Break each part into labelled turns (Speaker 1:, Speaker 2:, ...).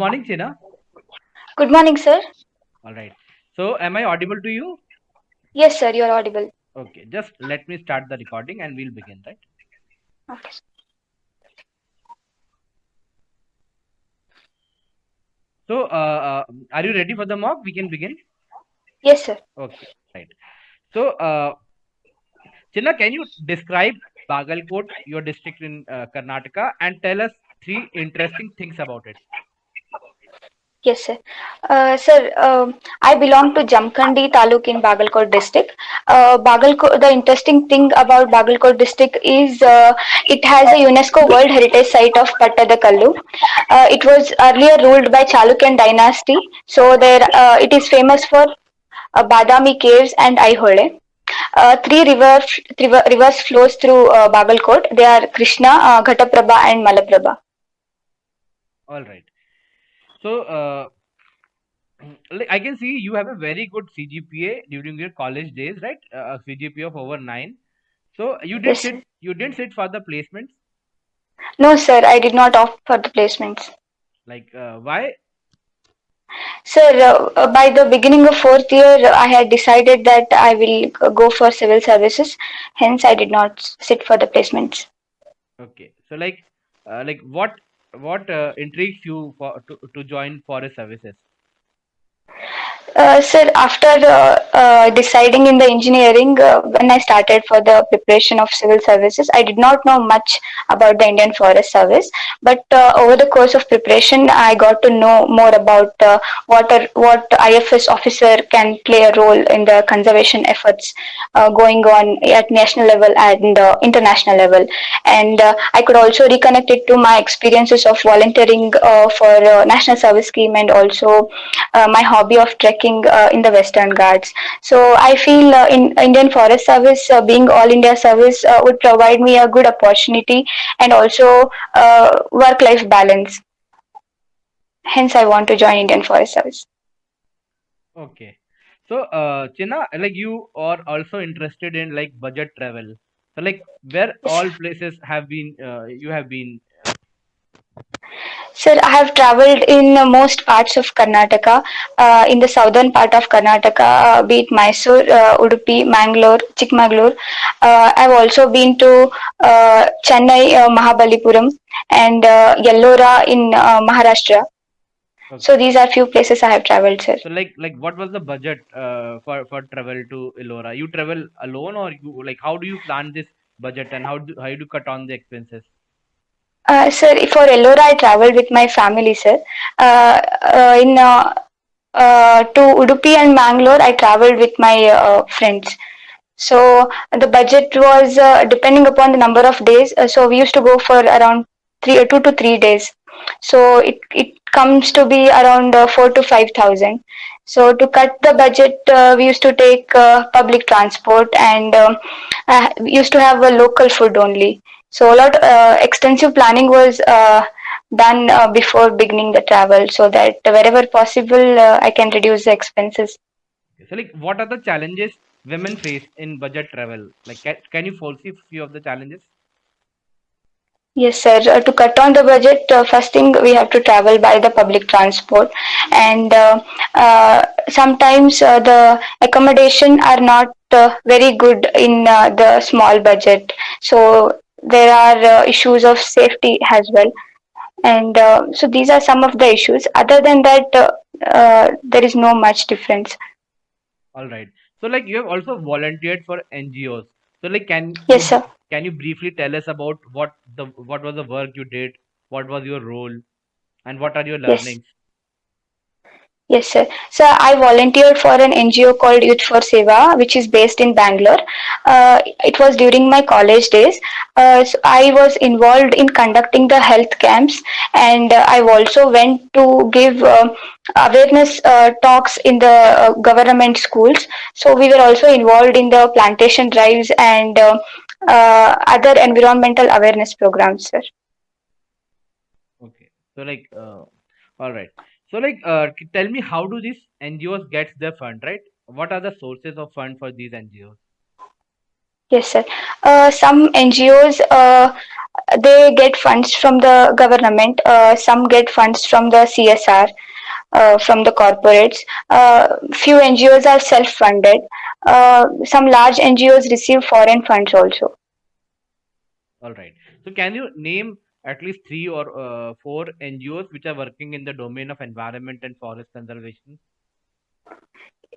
Speaker 1: Good morning, Chena.
Speaker 2: Good morning, sir.
Speaker 1: All right. So, am I audible to you?
Speaker 2: Yes, sir, you're audible.
Speaker 1: Okay. Just let me start the recording and we'll begin, right?
Speaker 2: Okay.
Speaker 1: So, uh, uh, are you ready for the mock? We can begin.
Speaker 2: Yes, sir.
Speaker 1: Okay. Right. So, uh, Chena, can you describe Bagalkot, your district in uh, Karnataka, and tell us three interesting things about it?
Speaker 2: Yes, sir. Uh, sir, um, I belong to Jamkhandi Taluk in Bagalkot district. Uh, Bagalkot, the interesting thing about Bagalkot district is uh, it has a UNESCO World Heritage Site of Pattadakallu. Uh, it was earlier ruled by Chalukyan dynasty, so there uh, it is famous for uh, Badami caves and Aihole. Uh, three river, three rivers flows through uh, Bagalkot. They are Krishna, uh, Ghataprabha, and Malaprabha.
Speaker 1: All right. So, uh, I can see you have a very good CGPA during your college days, right? Uh, a CGPA of over nine. So you did
Speaker 2: yes.
Speaker 1: sit, you didn't sit for the placements.
Speaker 2: No, sir, I did not opt for the placements.
Speaker 1: Like uh, why?
Speaker 2: Sir, uh, uh, by the beginning of fourth year, I had decided that I will go for civil services. Hence, I did not sit for the placements.
Speaker 1: Okay. So like, uh, like what what uh, intrigues you for to, to join forest services?
Speaker 2: Uh, sir, after uh, uh, deciding in the engineering, uh, when I started for the preparation of civil services, I did not know much about the Indian Forest Service. But uh, over the course of preparation, I got to know more about what are, what IFS officer can play a role in the conservation efforts going on at national level and international level. And I could also reconnect it to my experiences of volunteering for national service scheme and also my hobby of trekking uh, in the Western Ghats. So I feel uh, in Indian Forest Service, uh, being all India service, uh, would provide me a good opportunity and also uh, work-life balance. Hence, I want to join Indian Forest Service.
Speaker 1: Okay. So uh, Chena, like you are also interested in like budget travel. So like where all places have been uh, you have been.
Speaker 2: Sir, I have traveled in most parts of Karnataka. Uh, in the southern part of Karnataka, uh, be it Mysore, uh, Udupi, Mangalore, Chikmagalur. Uh, I've also been to uh, Chennai, uh, Mahabalipuram, and uh, Yellora in uh, Maharashtra. So these are few places I have traveled, sir.
Speaker 1: So like like what was the budget uh, for for travel to Ellora? You travel alone or you like how do you plan this budget and how do how do you cut on the expenses?
Speaker 2: Uh, sir, for Ellora, I traveled with my family, sir. Uh, uh, in uh, uh, to Udupi and Mangalore, I traveled with my uh, friends. So the budget was depending upon the number of days. So we used to go for around three, two to three days. So it it comes to be around four to five thousand. So to cut the budget, uh, we used to take uh, public transport and um, uh, used to have a local food only. So a lot uh, extensive planning was uh, done uh, before beginning the travel, so that wherever possible, uh, I can reduce the expenses.
Speaker 1: So like what are the challenges women face in budget travel? Like can, can you foresee few of the challenges?
Speaker 2: Yes, sir. Uh, to cut on the budget, uh, first thing we have to travel by the public transport, and uh, uh, sometimes uh, the accommodation are not uh, very good in uh, the small budget. So there are uh, issues of safety as well, and uh, so these are some of the issues. Other than that, uh, uh, there is no much difference.
Speaker 1: All right. So like you have also volunteered for NGOs. So like can
Speaker 2: Yes, sir.
Speaker 1: can you briefly tell us about what the what was the work you did? What was your role and what are your learnings?
Speaker 2: Yes, sir. So I volunteered for an NGO called Youth for Seva, which is based in Bangalore. Uh, it was during my college days. Uh, so I was involved in conducting the health camps, and uh, I also went to give uh, awareness uh, talks in the uh, government schools. So we were also involved in the plantation drives and uh, other environmental awareness programs, sir.
Speaker 1: Okay. So like all right. So like uh, tell me how do these NGOs gets their fund, right? What are the sources of fund for these NGOs?
Speaker 2: Yes, sir. Uh, some NGOs uh, they get funds from the government. Uh, some get funds from the CSR, uh, from the corporates. Uh, few NGOs are self-funded. Uh, some large NGOs receive foreign funds also.
Speaker 1: All right. So can you name at least three or uh, four NGOs which are working in the domain of environment and forest conservation?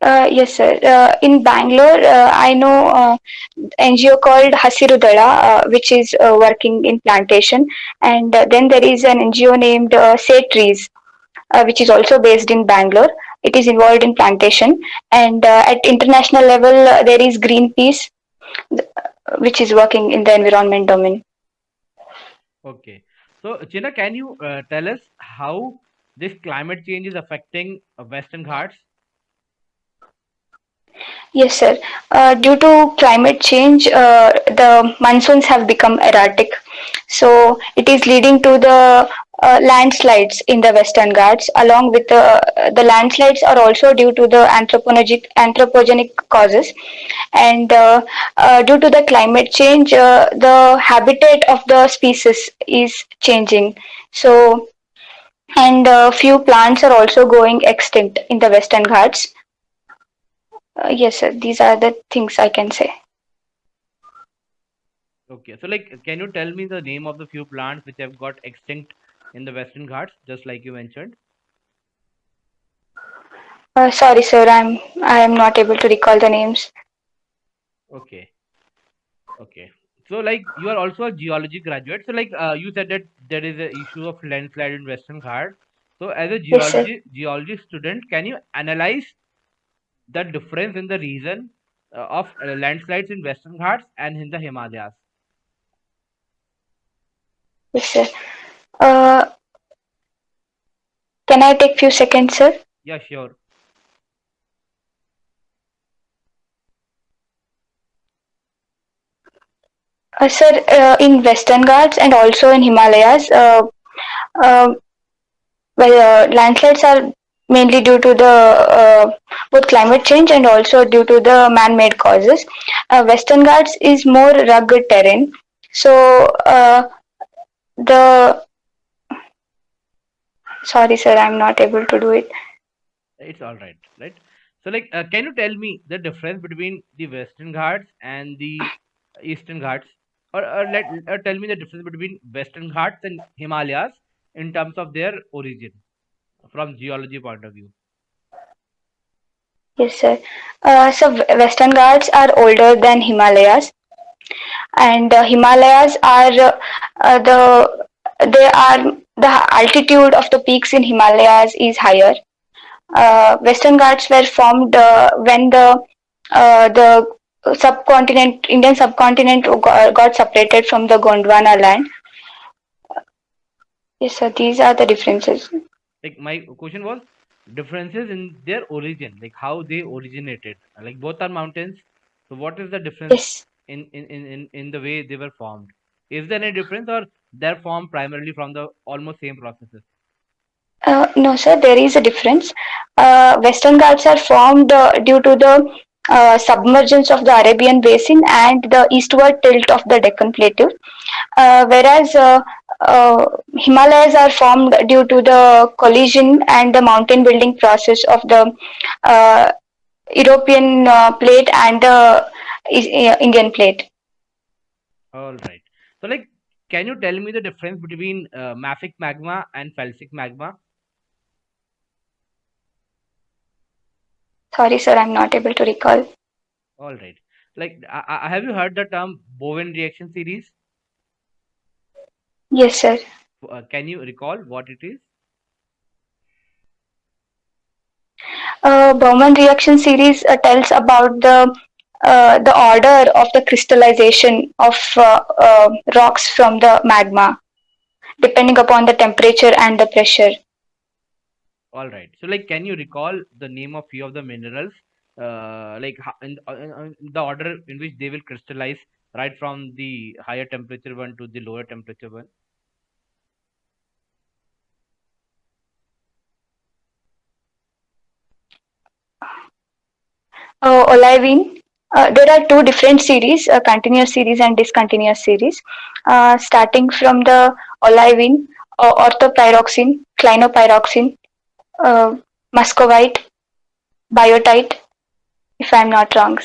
Speaker 2: Uh, yes, sir. Uh, in Bangalore, uh, I know uh, NGO called Hasirudala, uh, which is uh, working in plantation, and then there is an NGO named uh, Say Trees, which is also based in Bangalore. It is involved in plantation, and at international level, there is Greenpeace, which is working in the environment domain.
Speaker 1: Okay. So China, can you uh, tell us how this climate change is affecting uh, Western Ghats?
Speaker 2: Yes, sir. Uh, due to climate change, uh, the monsoons have become erratic. So it is leading to the uh, landslides in the Western Ghats. Along with the the landslides are also due to the anthropogenic anthropogenic causes, and uh, uh, due to the climate change, uh, the habitat of the species is changing. So and uh, few plants are also going extinct in the Western Ghats uh, yes, sir. These are the things I can say.
Speaker 1: Okay. So like, can you tell me the name of the few plants which have got extinct in the Western Ghats, just like you mentioned?
Speaker 2: Uh, sorry, sir. I'm I am not able to recall the names.
Speaker 1: Okay. Okay. So like you are also a geology graduate. So like uh, you said that there is a issue of landslide in Western Ghats. So as a
Speaker 2: Yes,
Speaker 1: geology geology student, can you analyze the difference in the region uh, of uh, landslides in Western Ghats and in the Himalayas?
Speaker 2: Yes, sir. Uh, can I take few seconds, sir?
Speaker 1: Yeah, sure.
Speaker 2: Uh, sir, uh, in Western Ghats and also in Himalayas, uh, uh, well, uh, landslides are mainly due to the uh, both climate change and also due to the man-made causes. Uh, Western Ghats is more rugged terrain, so uh, the sorry, sir, I'm not able to do it.
Speaker 1: It's all right, right? So like, uh, can you tell me the difference between the Western Ghats and the Eastern Ghats, or, or let or tell me the difference between Western Ghats and Himalayas in terms of their origin from geology point of view?
Speaker 2: Yes, sir. Uh, so Western Ghats are older than Himalayas, and uh, Himalayas are uh, uh, the they are the altitude of the peaks in Himalayas is higher. Uh, Western Ghats were formed uh, when the uh, the subcontinent Indian subcontinent got, got separated from the Gondwana land. Yes, sir. These are the differences.
Speaker 1: Like my question was differences in their origin, like how they originated. Like both are mountains. So what is the difference
Speaker 2: Yes.
Speaker 1: in in in in, in the way they were formed? Is there any difference or they're formed primarily from the almost same processes?
Speaker 2: Uh, no, sir, there is a difference. Uh, Western Ghats are formed uh, due to the uh, submergence of the Arabian Basin and the eastward tilt of the Deccan Plateau, uh, whereas uh, uh, Himalayas are formed due to the collision and the mountain building process of the uh, European uh, plate and the uh, Indian plate.
Speaker 1: All right. So like can you tell me the difference between uh, mafic magma and felsic magma?
Speaker 2: Sorry, sir, I'm not able to recall.
Speaker 1: All right. Like I, I, have you heard the term Bowen reaction series?
Speaker 2: Yes, sir.
Speaker 1: Uh, can you recall what it is?
Speaker 2: uh, Bowen reaction series uh, tells about the uh, the order of the crystallization of uh, uh, rocks from the magma, depending upon the temperature and the pressure.
Speaker 1: All right. So, like, can you recall the name of few of the minerals, uh, like in, in uh, the order in which they will crystallize, right from the higher temperature one to the lower temperature one?
Speaker 2: Uh, olivine, uh, there are two different series, a continuous series and discontinuous series, uh, starting from the olivine, uh, orthopyroxene, clinopyroxene, uh, muscovite, biotite, if I'm not wrong.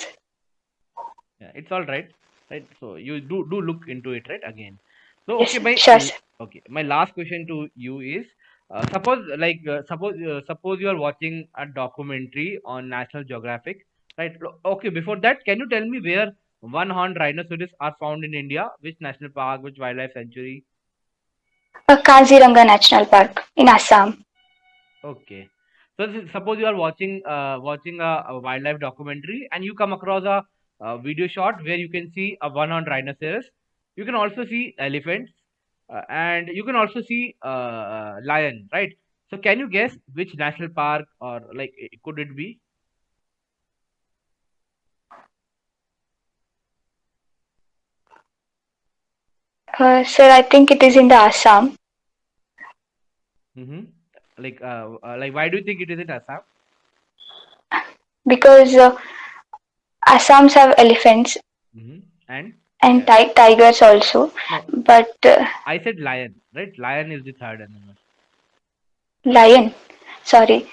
Speaker 1: Yeah, it's all right, right? So you do do look into it, right? Again. So
Speaker 2: Yes,
Speaker 1: okay, my
Speaker 2: sure.
Speaker 1: okay, my last question to you is, uh, suppose like uh, suppose uh, suppose you are watching a documentary on National Geographic, right? Okay, before that, can you tell me where one-horned rhinoceros are found in India? Which national park? Which wildlife sanctuary?
Speaker 2: Uh, Kaziranga National Park in Assam.
Speaker 1: Okay. So this- suppose you are watching uh, watching a, a wildlife documentary and you come across a, a video shot where you can see a one-horned rhinoceros. You can also see elephants uh, and you can also see uh, uh, lion, right? So can you guess which national park or like could it be?
Speaker 2: Uh, sir, I think it is in the Assam
Speaker 1: Mm-hmm. Like uh, uh, like why do you think it is in Assam?
Speaker 2: because uh, Assams have elephants
Speaker 1: Mm-hmm. And
Speaker 2: and ti- tigers also,
Speaker 1: no,
Speaker 2: but uh,
Speaker 1: I said lion, right? Lion is the third animal.
Speaker 2: lion. Sorry,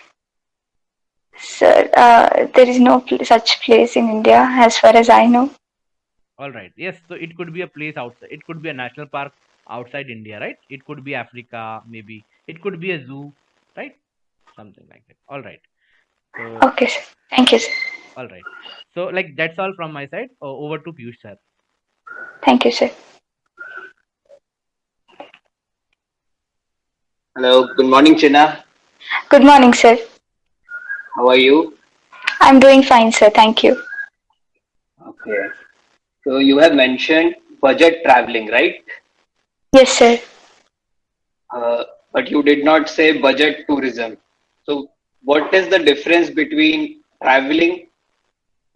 Speaker 2: sir. Uh, there is no pl- such place in India, as far as I know.
Speaker 1: All right. Yes. So it could be a place outside. It could be a national park outside India, right? It could be Africa, maybe. It could be a zoo, right? Something like that. All right. So,
Speaker 2: Okay, sir. Thank you, sir.
Speaker 1: all right. So, like, that's all from my side. O- over to Piyush, sir.
Speaker 2: Thank you, sir.
Speaker 3: Hello, good morning, China.
Speaker 2: Good morning, sir.
Speaker 3: How are you?
Speaker 2: I'm doing fine, sir. Thank you.
Speaker 3: Okay. So you have mentioned budget traveling, right?
Speaker 2: Yes, sir.
Speaker 3: Uh, but you did not say budget tourism. So what is the difference between traveling,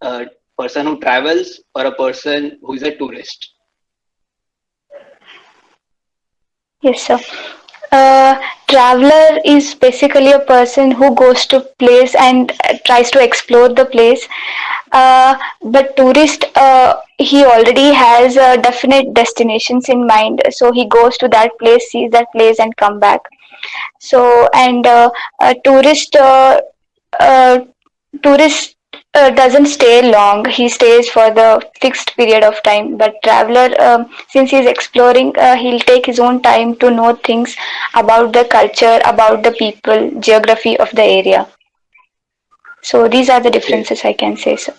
Speaker 3: a person who travels, or a person who is a tourist?
Speaker 2: Yes, sir. Uh, traveler is basically a person who goes to place and uh, tries to explore the place. Uh, but tourist, uh, he already has uh, definite destinations in mind. So he goes to that place, sees that place, and come back. So and uh, a tourist, uh, uh, tourist uh, doesn't stay long. He stays for the fixed period of time. But traveler, um, since he's exploring, he'll take his own time to know things about the culture, about the people, geography of the area. So these are the
Speaker 3: Okay.
Speaker 2: differences I can say. So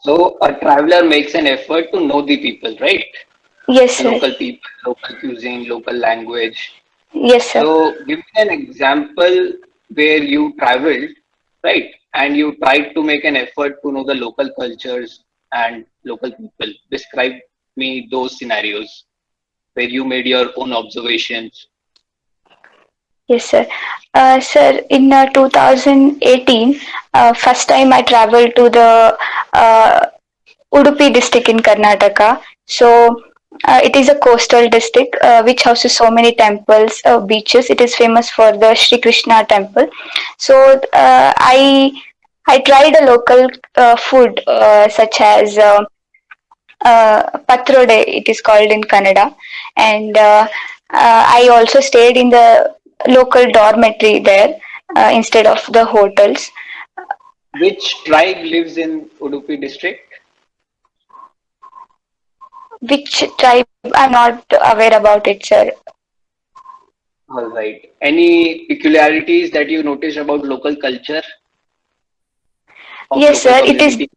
Speaker 3: So a traveler makes an effort to know the people, right?
Speaker 2: yes, sir.
Speaker 3: local people, local cuisine, local language.
Speaker 2: Yes, sir.
Speaker 3: So give me an example where you traveled, right? And you tried to make an effort to know the local cultures and local people. Describe me those scenarios where you made your own observations.
Speaker 2: Yes, sir. Uh, sir, in uh, 2018, uh, first time I traveled to the uh, Udupi district in Karnataka. So uh, it is a coastal district uh, which houses so many temples, uh, beaches. It is famous for the Sri Krishna temple. So I I tried a local food such as uh, patrode. It is called in Kannada, and I also stayed in the local dormitory there uh, instead of the hotels.
Speaker 3: Which tribe lives in Udupi district?
Speaker 2: Which tribe? I'm not aware about it, sir.
Speaker 3: All right. Any peculiarities that you notice about local culture?
Speaker 2: Yes,
Speaker 3: local
Speaker 2: sir. It is
Speaker 3: community?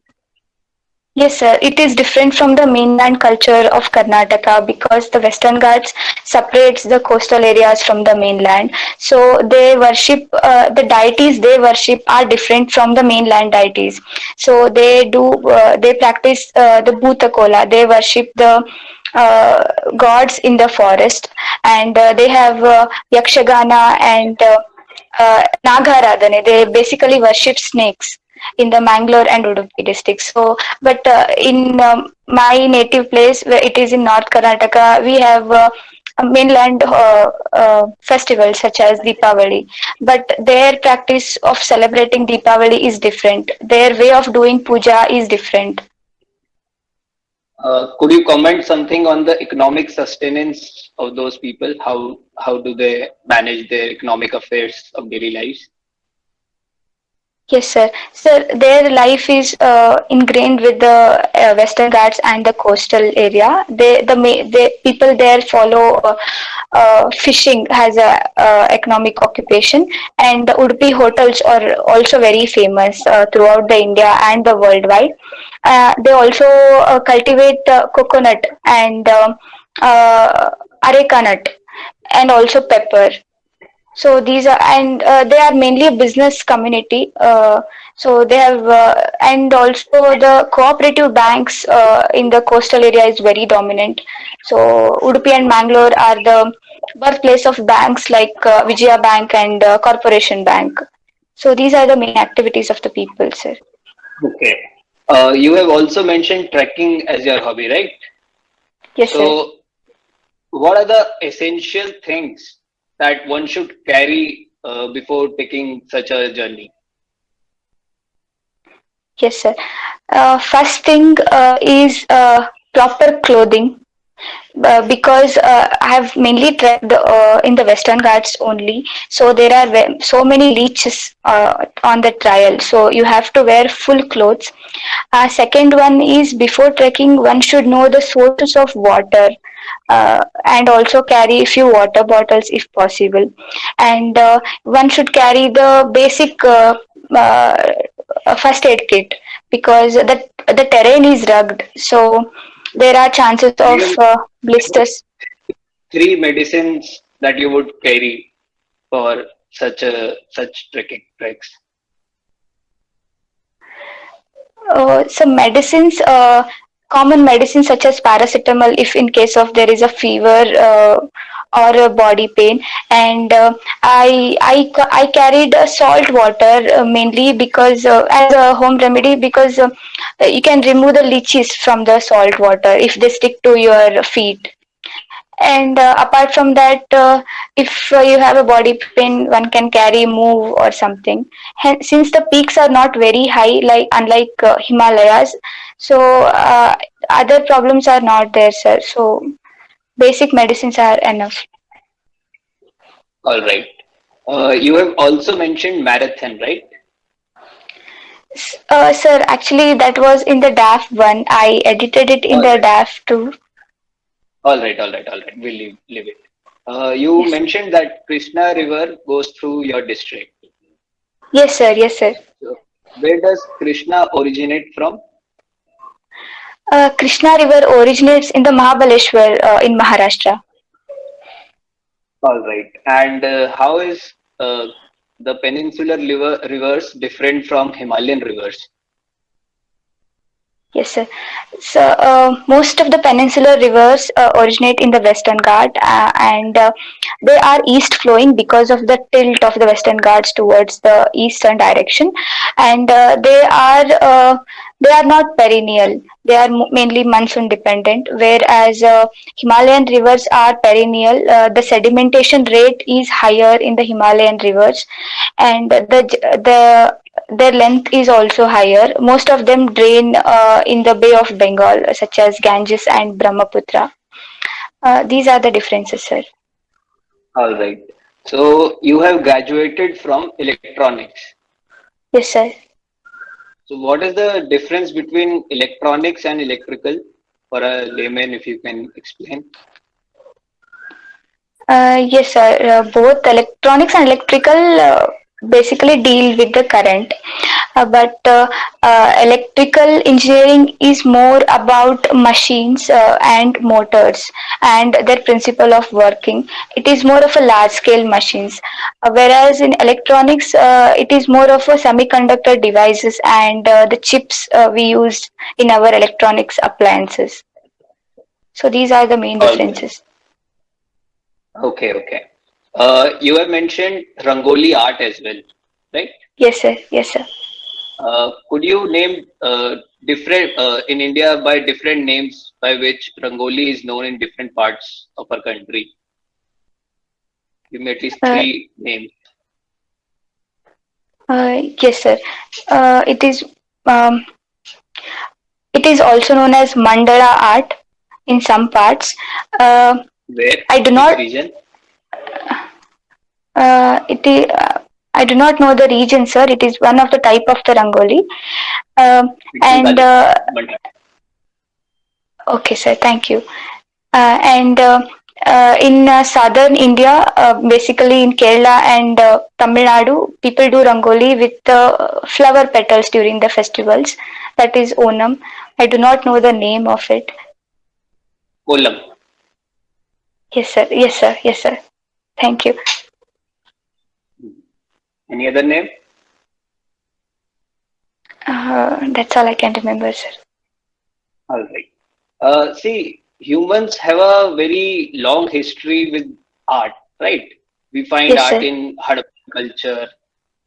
Speaker 2: Yes, sir. It is different from the mainland culture of Karnataka because the Western Ghats separates the coastal areas from the mainland. So they worship uh, the deities they worship are different from the mainland deities. So they do uh, they practice uh, the Bhutakola. They worship the uh, gods in the forest, and uh, they have uh, Yakshagana and uh, Nagaradhane. They basically worship snakes in the Mangalore and Udupi districts. So, but uh, in um, my native place, where it is in North Karnataka, we have uh, mainland uh, uh, festivals such as Deepavali. But their practice of celebrating Deepavali is different. Their way of doing puja is different.
Speaker 3: Uh, could you comment something on the economic sustenance of those people? How how do they manage their economic affairs of daily lives?
Speaker 2: Yes, sir. Sir, their life is uh, ingrained with the uh, Western Ghats and the coastal area. They, the, people there follow uh, uh, fishing as a uh, economic occupation, and the Udupi hotels are also very famous uh, throughout the India and the worldwide. they also cultivate coconut and um, areca nut, and also pepper so these are and uh, they are mainly a business community uh, so they have uh, and also the cooperative banks uh, in the coastal area is very dominant. So udupi and mangalore are the birthplace of banks like uh, vijaya bank and uh, corporation bank. So these are the main activities of the people sir.
Speaker 3: Okay. You have also mentioned trekking as your hobby right?
Speaker 2: Yes so sir.
Speaker 3: what are the essential things that one should carry uh, before taking such a journey?
Speaker 2: Yes, sir. Uh, first thing uh, is uh, proper clothing. Uh, because uh, I have mainly trekked in the Western Ghats only, so there are so many leeches on the trail. So you have to wear full clothes. second one is before trekking, one should know the sources of water uh, and also carry a few water bottles if possible and uh, one should carry the basic uh, uh first aid kit because the the terrain is rugged so there are chances of uh, blisters.
Speaker 3: three medicines that you would carry for such a such trekking treks
Speaker 2: uh, some medicines uh, common medicines such as paracetamol if in case of there is a fever uh, or a body pain. And uh, I, I i carried salt water uh, mainly because uh, as a home remedy because uh, you can remove the leeches from the salt water if they stick to your feet. And apart from that if you have a body pain one can carry Moov or something. Since the peaks are not very high like unlike himalayas so other problems are not there sir. So basic medicines are enough
Speaker 3: all right uh, you have also mentioned marathon right
Speaker 2: sir actually that was in the DAF one i edited it in all the right. DAF two
Speaker 3: all right, all right, all right. We'll leave, leave it. Uh, you yes. mentioned that Krishna River goes through your district.
Speaker 2: Yes, sir. Yes, sir.
Speaker 3: So where does Krishna originate from?
Speaker 2: Uh, Krishna River originates in the Mahabaleshwar uh, in Maharashtra.
Speaker 3: All right. And uh, how is uh, the peninsular river, rivers different from Himalayan rivers?
Speaker 2: Yes, sir. So uh, most of the peninsular rivers uh, originate in the Western Ghat uh, and uh, they are east flowing because of the tilt of the Western Ghats towards the eastern direction and uh, they are uh, they are not perennial. They are mainly monsoon dependent whereas Himalayan rivers are perennial. the sedimentation rate is higher in the Himalayan rivers and the the their length is also higher. Most of them drain uh, in the Bay of Bengal, such as Ganges and Brahmaputra. Uh, these are the differences, sir.
Speaker 3: All right. So you have graduated from electronics.
Speaker 2: Yes, sir.
Speaker 3: So what is the difference between electronics and electrical for a layman, if you can explain?
Speaker 2: Uh, yes, sir. Uh, both electronics and electrical uh, basically deal with the current. Uh, but uh, uh, electrical engineering is more about machines uh, and motors and their principle of working. It is more of a large scale machines. Uh, whereas in electronics uh, it is more of a semiconductor devices and the chips we use in our electronics appliances. So these are the main differences.
Speaker 3: Okay okay uh, you have mentioned Rangoli art as well, right?
Speaker 2: Yes, sir. Yes, sir.
Speaker 3: Uh, could you name uh, different uh, in India by different names by which Rangoli is known in different parts of our country? Give me at least uh, three names.
Speaker 2: Uh, yes, sir. it is um, it is also known as mandala art in some parts. Uh,
Speaker 3: Where?
Speaker 2: I do not.
Speaker 3: region?
Speaker 2: Uh, it is. Uh, I do not know the region, sir. It is one of the type of the rangoli. Um
Speaker 3: in
Speaker 2: and uh, okay, sir. Thank you. Uh, and uh, uh, in uh, southern India, uh, basically in Kerala and uh, Tamil Nadu, people do rangoli with uh, flower petals during the festivals. That is Onam. I do not know the name of it.
Speaker 3: Kolam.
Speaker 2: Yes, sir. Yes, sir. Yes, sir. Thank you.
Speaker 3: Any other name?
Speaker 2: Uh, that's all I can remember, sir.
Speaker 3: All right. Uh, see, humans have a very long history with art, right? We find
Speaker 2: Yes,
Speaker 3: art
Speaker 2: sir.
Speaker 3: in Harappan culture,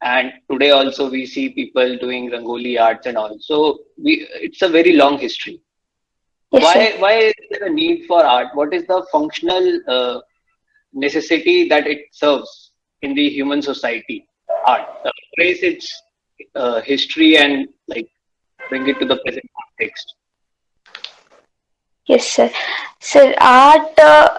Speaker 3: and today also we see people doing Rangoli arts and all. So we, it's a very long history.
Speaker 2: Yes,
Speaker 3: why,
Speaker 2: sir.
Speaker 3: why is there a need for art? What is the functional uh, necessity that it serves in the human society? Art, trace its uh, history and like bring it to the present context.
Speaker 2: Yes, sir. Sir, art uh,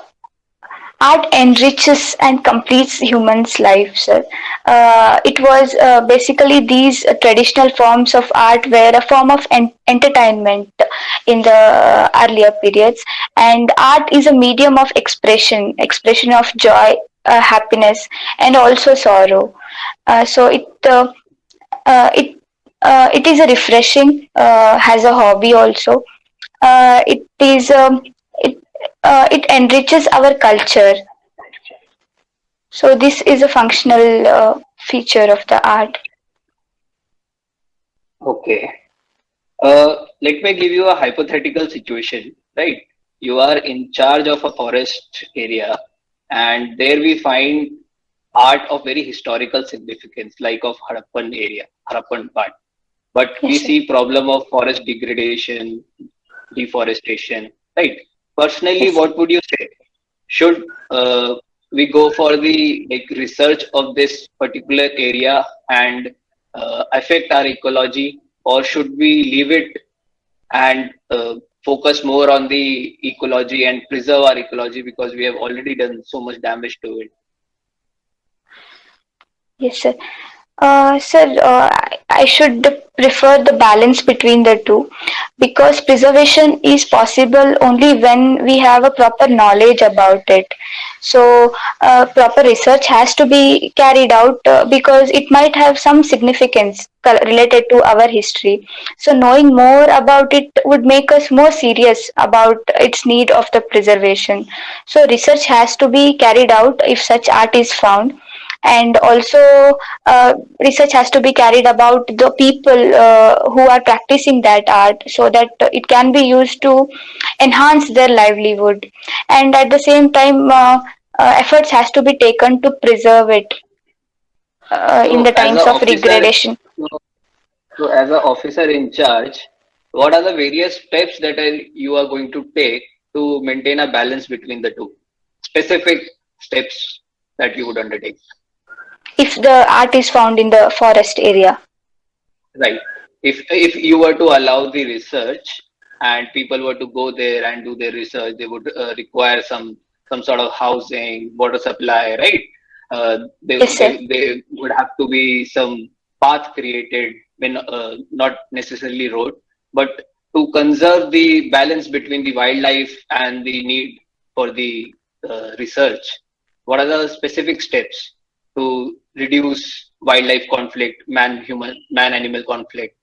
Speaker 2: art enriches and completes humans' life, sir. Uh, it was uh, basically these traditional forms of art were a form of en- entertainment in the earlier periods, and art is a medium of expression, expression of joy, uh, happiness, and also sorrow. Uh, so it uh, uh, it it is a refreshing uh, as a hobby also it is um, it it enriches our culture so this is a functional feature of the art
Speaker 3: Okay. Uh, let me give you a hypothetical situation, right? You are in charge of a forest area, and there we find art of very historical significance, like of Harappan area, Harappan part. But we see problem of forest degradation, deforestation, right? Personally, what would you say? Should uh, we go for the like research of this particular area and uh, affect our ecology, or should we leave it and uh, focus more on the ecology and preserve our ecology because we have already done so much damage to it?
Speaker 2: Yes sir. Uh, sir uh, I should prefer the balance between the two because preservation is possible only when we have a proper knowledge about it. So uh, proper research has to be carried out uh, because it might have some significance related to our history. So knowing more about it would make us more serious about its need of the preservation. So research has to be carried out if such art is found and also uh, research has to be carried about the people uh, who are practicing that art so that it can be used to enhance their livelihood and at the same time uh, uh, efforts has to be taken to preserve it uh, in the times of
Speaker 3: officer,
Speaker 2: degradation
Speaker 3: so, so as an officer in charge, what are the various steps that are, you are going to take to maintain a balance between the two? Specific steps that you would undertake.
Speaker 2: If the art is found in the forest area
Speaker 3: Right. If if you were to allow the research and people were to go there and do their research, they would uh, require some some sort of housing, water supply, right? Uh, they,
Speaker 2: Yes,
Speaker 3: they they would have to be some path created, when uh, not necessarily road, but to conserve the balance between the wildlife and the need for the uh, research. What are the specific steps to reduce wildlife conflict, man human man animal conflict?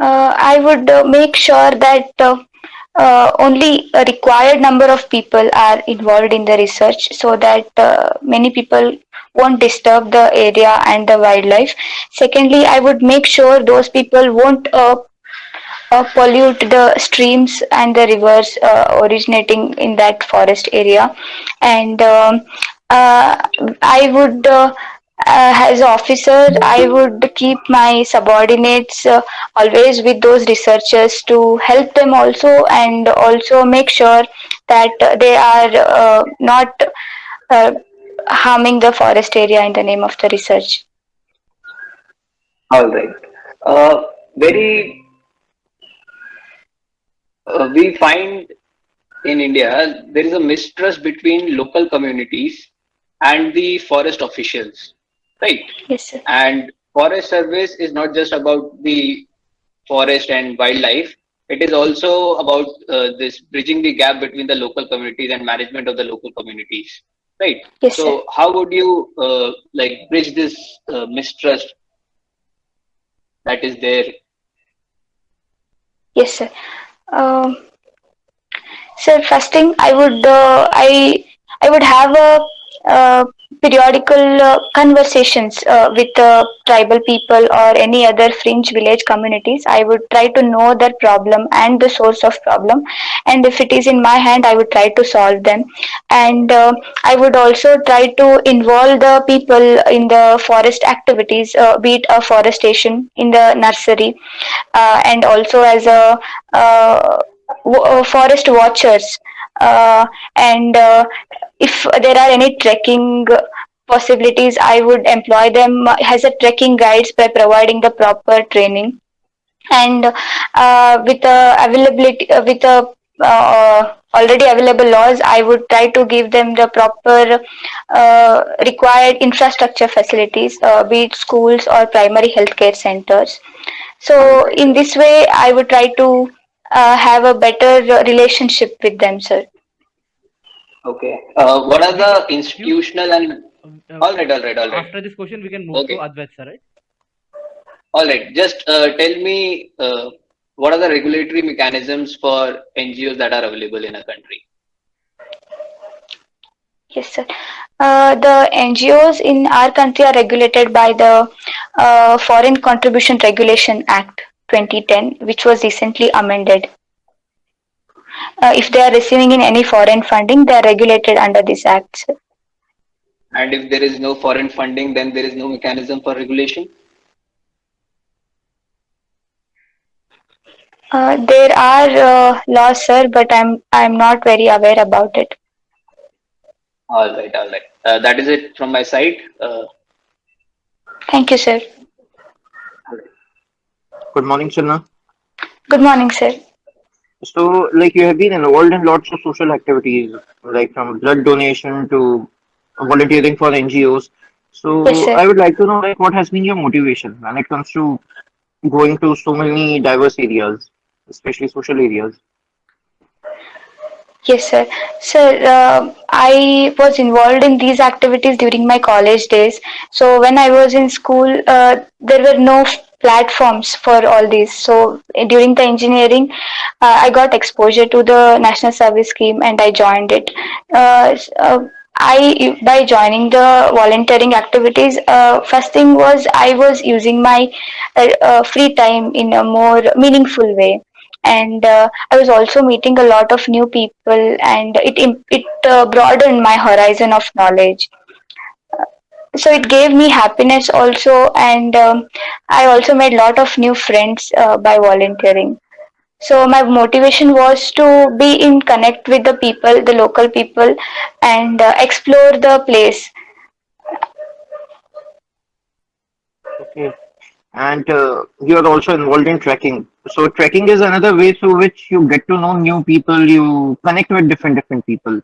Speaker 2: uh, I would uh, make sure that uh, uh, only a required number of people are involved in the research so that uh, many people won't disturb the area and the wildlife. Secondly, I would make sure those people won't uh, pollute the streams and the rivers uh, originating in that forest area. And um, uh, I would, uh, uh, as officer, I would keep my subordinates uh, always with those researchers to help them also and also make sure that uh, they are uh, not uh, harming the forest area in the name of the research.
Speaker 3: All right. Uh, very, uh, we find in India there is a mistrust between local communities and the forest officials, right?
Speaker 2: Yes, sir.
Speaker 3: And forest service is not just about the forest and wildlife. It is also about uh, this bridging the gap between the local communities and management of the local communities, right?
Speaker 2: Yes, sir.
Speaker 3: So how would you uh, like bridge this uh, mistrust that is there?
Speaker 2: Yes, sir. Um, sir, first thing I would uh, I I would have a uh, periodical uh, conversations uh, with uh, tribal people or any other fringe village communities. I would try to know their problem and the source of problem, and if it is in my hand, I would try to solve them. And uh, I would also try to involve the people in the forest activities, uh, be it afforestation in the nursery, uh, and also as a forest watchers. And if there are any trekking possibilities, I would employ them as a trekking guides by providing the proper training. And uh, with the availability uh, with the uh, already available laws i would try to give them the proper uh, required infrastructure facilities uh, be it schools or primary healthcare centers. So in this way i would try to uh, have a better relationship with them sir
Speaker 3: Okay. Uh, what are the institutional and
Speaker 1: uh,
Speaker 3: all right, all right, all right.
Speaker 1: after this question we can move to
Speaker 3: Okay.
Speaker 1: Advait sir, right?
Speaker 3: All right. Just uh, tell me uh, what are the regulatory mechanisms for NGOs that are available in a country?
Speaker 2: Yes, sir. Uh, the NGOs in our country are regulated by the uh, Foreign Contribution Regulation Act 2010, which was recently amended. Uh, if they are receiving in any foreign funding, they are regulated under this act. sir.
Speaker 3: And if there is no foreign funding, then there is no mechanism for regulation.
Speaker 2: Uh, there are uh, laws, sir, but I'm I'm not very aware about it.
Speaker 3: All right, all right. Uh, that is it from my side. Uh,
Speaker 2: Thank you, sir.
Speaker 4: Good morning, Chinna.
Speaker 2: Good morning, sir.
Speaker 4: So, like, you have been involved in lots of social activities, like from blood donation to volunteering for NGOs. So,
Speaker 2: sir.
Speaker 4: I would like to know, like, what has been your motivation when it comes to going to so many diverse areas, especially social areas?
Speaker 2: Yes, sir. Sir, uh, I was involved in these activities during my college days. So when I was in school, uh, there were no platforms for all these. So during the engineering, uh, I got exposure to the national service scheme and I joined it. Uh, uh, I by joining the volunteering activities, uh, first thing was I was using my uh, uh, free time in a more meaningful way and uh, I was also meeting a lot of new people, and it it uh, broadened my horizon of knowledge. So it gave me happiness also, and um, I also made a lot of new friends uh, by volunteering. So my motivation was to be in connect with the people, the local people, and uh, explore the place.
Speaker 4: Okay. And uh, you are also involved in trekking. So, trekking is another way through which you get to know new people, you connect with different different people.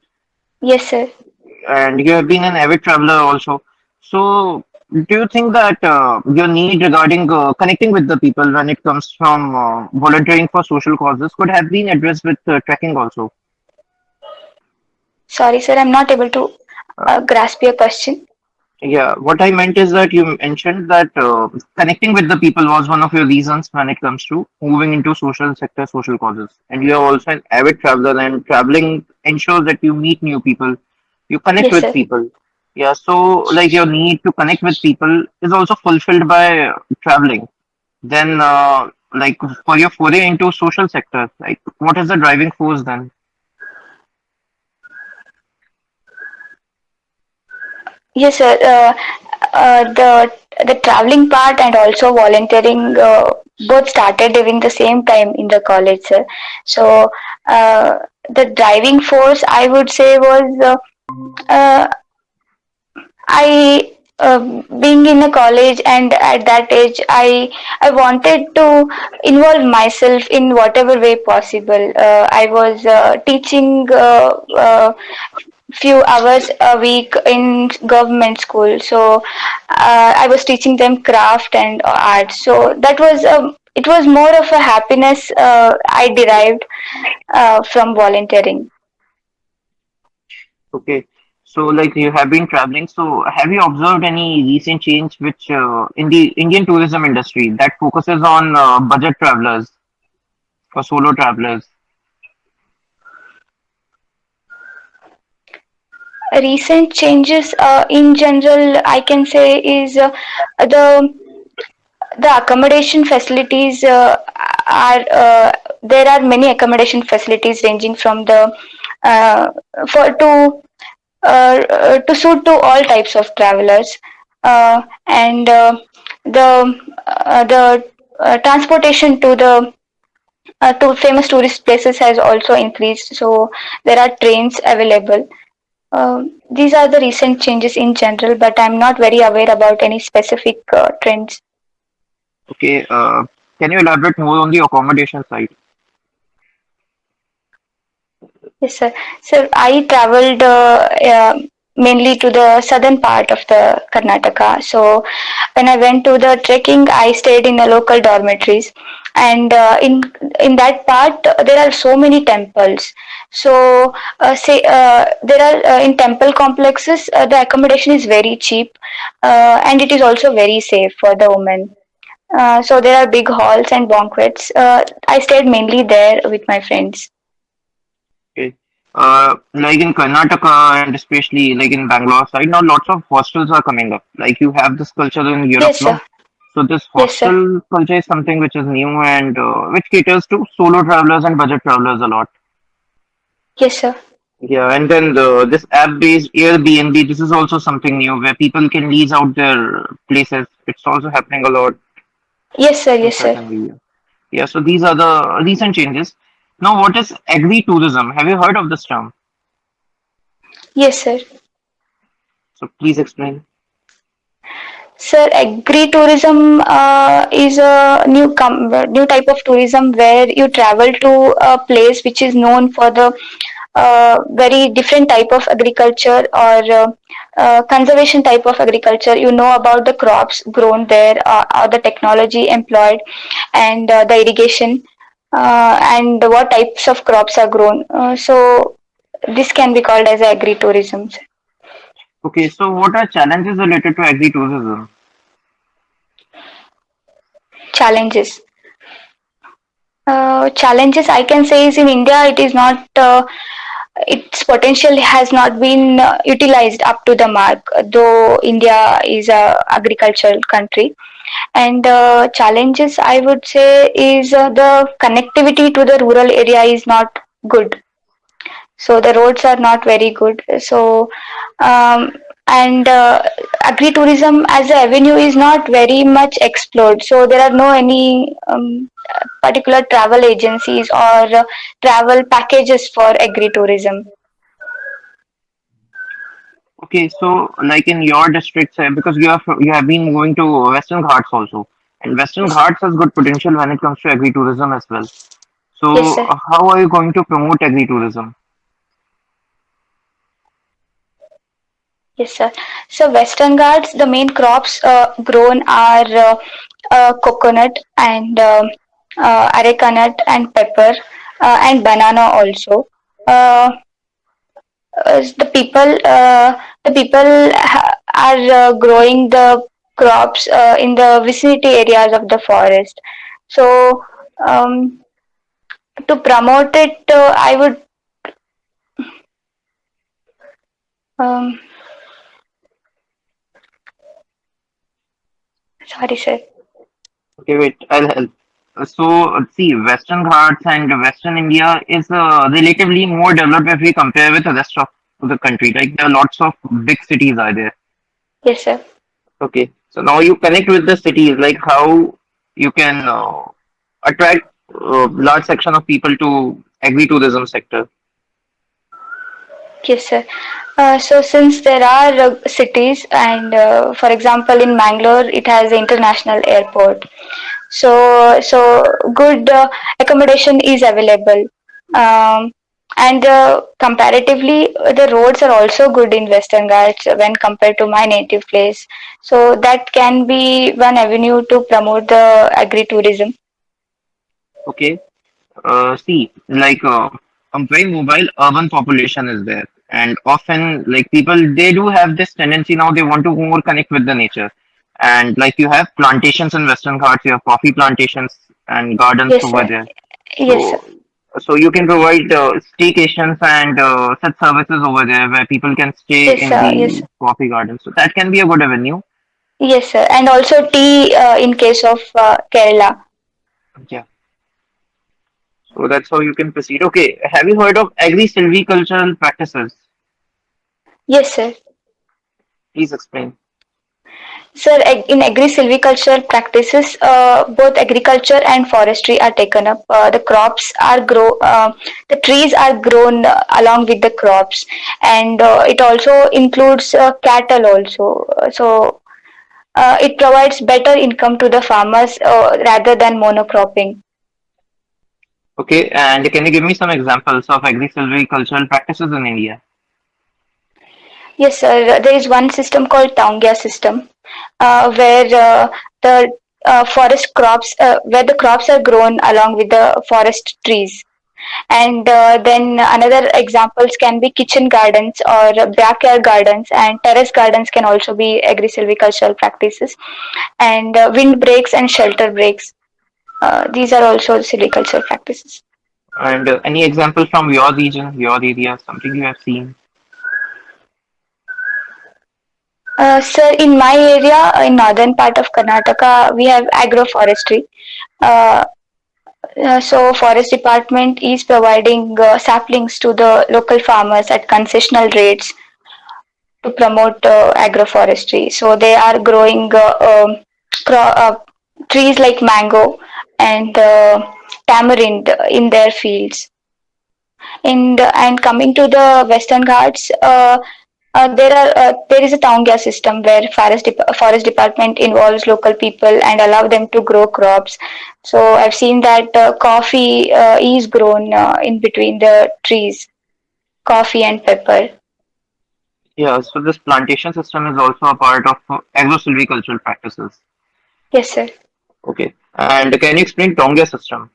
Speaker 2: Yes, sir.
Speaker 4: and you have been an avid traveler also. So, do you think that uh, your need regarding uh, connecting with the people when it comes from uh, volunteering for social causes could have been addressed with uh, trekking also?
Speaker 2: Sorry, sir. I'm not able to
Speaker 4: Uh,
Speaker 2: uh, grasp your question.
Speaker 4: yeah, what I meant is that you mentioned that uh, connecting with the people was one of your reasons when it comes to moving into social sector, social causes. And you are also an avid traveler, and traveling ensures that you meet new people, you connect
Speaker 2: Yes,
Speaker 4: with
Speaker 2: sir.
Speaker 4: people. Yeah, so like your need to connect with people is also fulfilled by traveling. Then, uh, like for your foray into social sector, like what is the driving force then?
Speaker 2: Yes, sir. Uh, uh, the the traveling part and also volunteering uh, both started during the same time in the college, sir. So uh, the driving force I would say was uh, uh, I uh, being in a college and at that age i i wanted to involve myself in whatever way possible. Uh, i was uh, teaching uh, uh, few hours a week in government school. So uh, i was teaching them craft and art so that was a it was more of a happiness i derived from volunteering.
Speaker 4: Okay. So, like you have been traveling. So, have you observed any recent change which uh, in the Indian tourism industry that focuses on uh, budget travelers or solo travelers?
Speaker 2: recent changes uh, in general i can say is uh, the the accommodation facilities uh, are uh, there are many accommodation facilities ranging from the for to to suit to all types of travelers uh, and uh, the uh, the uh, transportation to the uh, to famous tourist places has also increased so there are trains available um, these are the recent changes in general, but I'm not very aware about any specific uh, trends.
Speaker 4: Okay. Uh, can you elaborate more on the accommodation side?
Speaker 2: Yes, sir. So I traveled uh, uh, mainly to the southern part of the Karnataka. So when I went to the trekking, I stayed in the local dormitories, and uh, in in that part there are so many temples. So uh, say uh, there are uh, in temple complexes the accommodation is very cheap, and it is also very safe for the women. So there are big halls and banquets. I stayed mainly there with my friends.
Speaker 4: Uh, like in Karnataka and especially like in Bangalore side, now lots of hostels are coming up. Like you have this culture in Europe
Speaker 2: Yes,
Speaker 4: now. So this
Speaker 2: Yes,
Speaker 4: hostel culture is something which is new and uh, which caters to solo travelers and budget travelers a lot.
Speaker 2: Yes, sir.
Speaker 4: Yeah, and then the this app-based Airbnb, this is also something new where people can lease out their places. It's also happening a lot
Speaker 2: Yes, sir. Yes, sir.
Speaker 4: areas. Yeah, so these are the recent changes. Now, what is agri-tourism? Have you heard of this term?
Speaker 2: Yes, sir.
Speaker 4: So please explain.
Speaker 2: Sir, agri-tourism uh, is a new com- new type of tourism where you travel to a place which is known for the uh, very different type of agriculture or uh, uh, conservation type of agriculture. You know about the crops grown there, uh, or the technology employed, and uh, the irrigation, uh, and what types of crops are grown. Uh, so this can be called as agri-tourism.
Speaker 4: Okay, so what are challenges related to agri-tourism?
Speaker 2: Challenges. Uh, challenges I can say is in India it is not uh, its potential has not been uh, utilized up to the mark though India is a agricultural country and uh, challenges I would say is uh, the connectivity to the rural area is not good. So the roads are not very good. So um, and uh, agri-tourism as a avenue is not very much explored. So there are no any um, particular travel agencies or uh, travel packages for agri-tourism
Speaker 4: Okay, so like in your district, say, because you have you have been going to Western Ghats also, and Western
Speaker 2: yes
Speaker 4: Ghats has good potential when it comes to agri-tourism as well. So uh, how are you going to promote agri-tourism?
Speaker 2: yes sir so western ghats the main crops uh, grown are uh, uh, coconut and um uh, areca nut and pepper uh, and banana also uh, uh, the people uh, the people are uh, growing the crops uh, in the vicinity areas of the forest so um, to promote it uh, i would um, sorry sir
Speaker 4: Okay, wait, I'll help. So see, Western Ghats and Western India is uh, relatively more developed if we compare with the rest of the country. Like there are lots of big cities are there.
Speaker 2: yes sir
Speaker 4: Okay, so now you connect with the cities, like how you can uh, attract uh, large section of people to agri-tourism sector.
Speaker 2: Yes, sir. Uh, so since there are uh, cities, and uh, for example, in Mangalore, it has an international airport. So so good uh, accommodation is available, um, and uh, comparatively, the roads are also good in Western Ghats when compared to my native place. So that can be one avenue to promote the agri-tourism.
Speaker 4: Okay. Uh, see, like uh, a very mobile urban population is there, and often like people they do have this tendency now they want to more connect with the nature, and like you have plantations in Western Ghats, you have coffee plantations and gardens
Speaker 2: Yes,
Speaker 4: over
Speaker 2: sir.
Speaker 4: there.
Speaker 2: Yes.
Speaker 4: So so you can provide uh, staycations and uh, such services over there where people can stay
Speaker 2: Yes,
Speaker 4: in
Speaker 2: sir. Yes,
Speaker 4: the coffee garden. So that can be a good avenue.
Speaker 2: Yes, sir. And also tea uh, in case of uh, Kerala.
Speaker 4: Yeah. So that's how you can proceed. Okay. Have you heard of agri-silvicultural practices?
Speaker 2: Yes, sir.
Speaker 4: Please explain.
Speaker 2: Sir, in agri-silvicultural practices, uh, both agriculture and forestry are taken up. Uh, the crops are grow, uh, the trees are grown uh, along with the crops, and uh, it also includes uh, cattle also. So uh, it provides better income to the farmers uh, rather than monocropping.
Speaker 4: Okay. And can you give me some examples of agri-silvicultural practices in India?
Speaker 2: Yes, sir. There is one system called Taungya system, where uh, the uh, forest crops, uh, where the crops are grown along with the forest trees. And uh, then another examples can be kitchen gardens or backyard gardens, and terrace gardens can also be agri-silvicultural practices. And uh, wind breaks and shelter breaks. Uh, these are also silvicultural practices.
Speaker 4: And uh, any examples from your region, your area, something you have seen?
Speaker 2: Uh, sir, in my area, in northern part of Karnataka, we have agroforestry. Uh, uh, so, forest department is providing uh, saplings to the local farmers at concessional rates to promote uh, agroforestry. So, they are growing uh, um, uh, trees like mango and uh, tamarind in their fields. And and coming to the Western Ghats, uh, there are uh, there is a Taungya system where forest dep- forest department involves local people and allow them to grow crops. So I've seen that uh, coffee uh, is grown uh, in between the trees, coffee and pepper.
Speaker 4: Yeah. So this plantation system is also a part of uh, agro-silvicultural practices.
Speaker 2: Yes, sir.
Speaker 4: Okay. And can you explain Taungya system?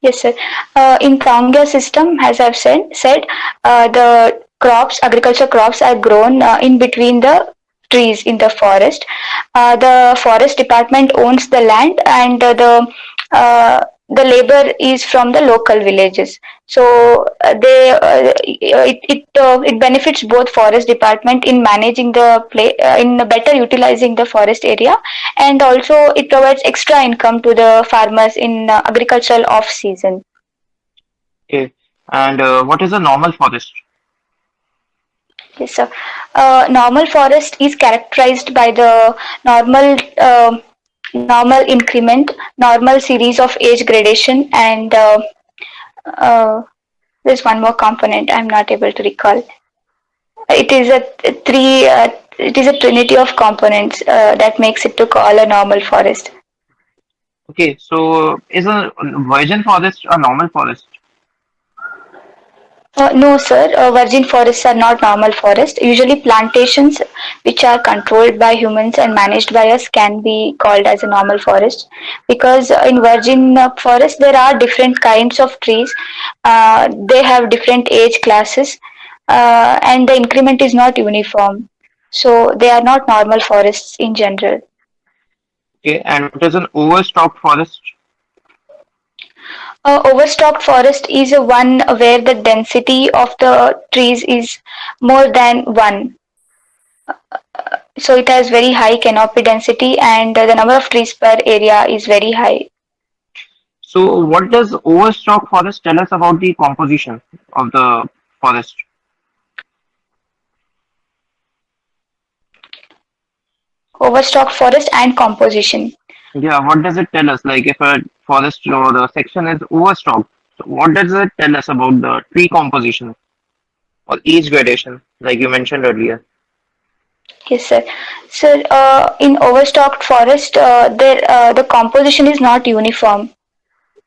Speaker 2: Yes, sir. Uh, in Taungya system, as I've said, said uh, the crops, agriculture crops are grown uh, in between the trees in the forest. Uh, the forest department owns the land, and uh, the uh, the labor is from the local villages. So uh, they uh, it it, uh, it benefits both forest department in managing the play uh, in better utilizing the forest area and also it provides extra income to the farmers in uh, agricultural off season
Speaker 4: Okay. And uh, what is a normal forest?
Speaker 2: yes sir uh, normal forest is characterized by the normal uh, normal increment normal series of age gradation and uh, uh, there's one more component i'm not able to recall it is a three uh, it is a trinity of components uh, that makes it to call a normal forest
Speaker 4: Okay. So is a virgin forest a normal forest?
Speaker 2: Uh, no, sir. Uh, virgin forests are not normal forests. Usually, plantations which are controlled by humans and managed by us can be called as a normal forest because uh, in virgin uh, forest there are different kinds of trees. Uh, they have different age classes uh, and the increment is not uniform. So, they are not normal forests in general.
Speaker 4: Okay. And what is an overstocked forest?
Speaker 2: Overstocked forest is a one where the density of the trees is more than one. So it has very high canopy density and the number of trees per area is very high.
Speaker 4: So what does overstocked forest tell us about the composition of the forest?
Speaker 2: Overstocked forest and composition.
Speaker 4: Yeah. What does it tell us? Like if a forest or the section is overstocked, So what does it tell us about the tree composition or age gradation, like you mentioned earlier?
Speaker 2: Yes, sir. Sir, uh, in overstocked forest, uh, there uh, the composition is not uniform.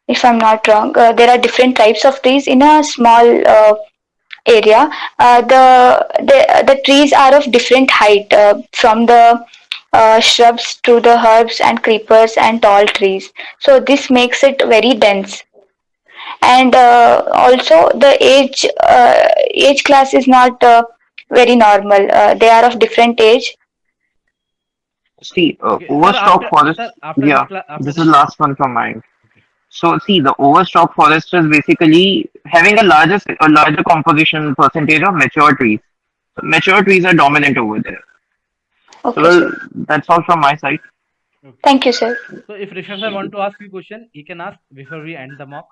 Speaker 2: If I'm not wrong, uh, there are different types of trees in a small uh, area. Uh, the, the the trees are of different height, from the uh, shrubs to the herbs and creepers and tall trees. So this makes it very dense. And uh, also the age uh, age class is not uh, very normal. Uh, they are of different age.
Speaker 4: See, uh,
Speaker 1: Okay,
Speaker 4: overstock
Speaker 1: after
Speaker 4: forest.
Speaker 1: sir, after
Speaker 4: Yeah,
Speaker 1: this, cla- after
Speaker 4: this
Speaker 1: this,
Speaker 4: is last one from mine. So see, the overstock forest is basically having a larger a larger composition percentage of mature trees. So mature trees are dominant over there. So
Speaker 2: Okay,
Speaker 4: well,
Speaker 2: sir.
Speaker 4: that's all from my side.
Speaker 1: okay.
Speaker 2: Thank you, sir.
Speaker 1: So if Rishabh sir want to ask you question, he can ask before we end the mock.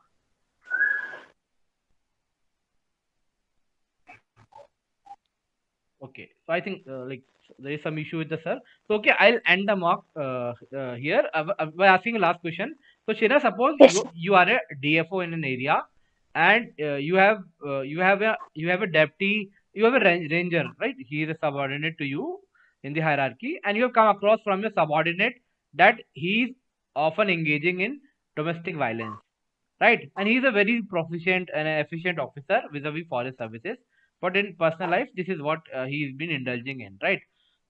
Speaker 1: Okay, so I think uh, like there is some issue with the sir. So okay, I'll end the mock uh, uh, here uh, uh, by asking a last question. So Shira, suppose
Speaker 2: Yes.
Speaker 1: you, you are a DFO in an area, and uh, you have uh, you have a you have a deputy, you have a ranger, right? He is a subordinate to you in the hierarchy, and you have come across from your subordinate that he is often engaging in domestic violence, right? And he is a very proficient and efficient officer vis-a-vis forest services but in personal life this is what uh, he's been indulging in right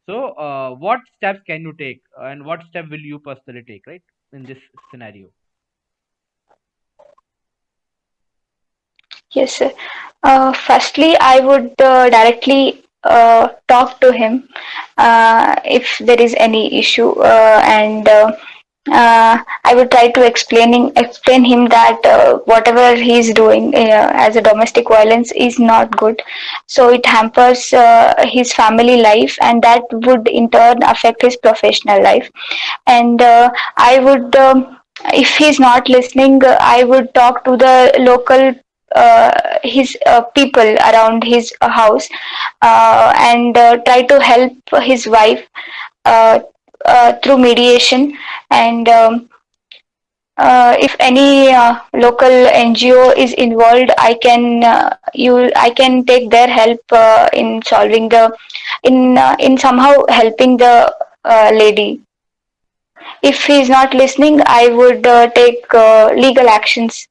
Speaker 1: so uh, what steps can you take and what step will you personally take right in this scenario
Speaker 2: Yes, sir. Uh, firstly, I would uh, directly uh, talk to him uh, if there is any issue, uh, and uh, uh, I would try to explaining explain him that uh, whatever he is doing as a domestic violence is not good. So it hampers his family life, and that would in turn affect his professional life. And I would. Um, if he's not listening, uh, I would talk to the local uh, his uh, people around his uh, house and uh, try to help his wife uh, uh, through mediation and um, if any local NGO is involved, I can you I can take their help in solving the in in somehow helping the lady. If he is not listening, I would take legal actions.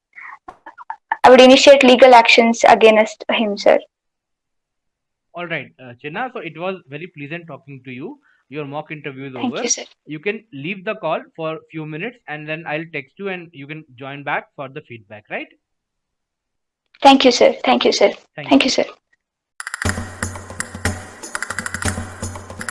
Speaker 2: I would initiate legal actions against him, sir.
Speaker 1: all right uh, Chinna, so it was very pleasant talking to you your mock interview is
Speaker 2: Thank
Speaker 1: over
Speaker 2: you, sir.
Speaker 1: you can leave the call for a few minutes and then i'll text you and you can join back for the feedback right
Speaker 2: Thank you, sir. Thank you, sir.
Speaker 1: thank you
Speaker 2: Thank you, sir.